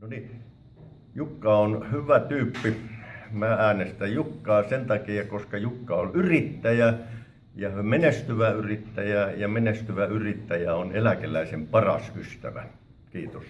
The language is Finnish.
No niin, Jukka on hyvä tyyppi. Mä äänestän Jukkaa sen takia, koska Jukka on yrittäjä ja menestyvä yrittäjä ja menestyvä yrittäjä on eläkeläisen paras ystävä. Kiitos.